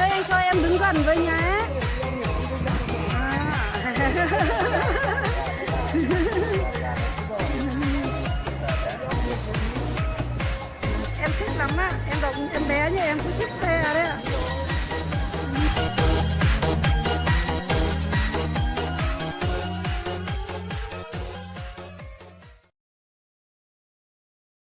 ơi anh cho em đứng gần với nhé à. em thích lắm á em động em bé như em cũng thích xe đấy ạ